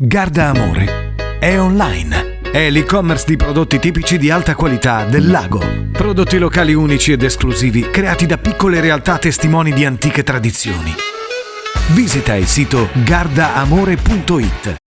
Garda Amore è online. È l'e-commerce di prodotti tipici di alta qualità del lago. Prodotti locali unici ed esclusivi creati da piccole realtà testimoni di antiche tradizioni. Visita il sito gardaamore.it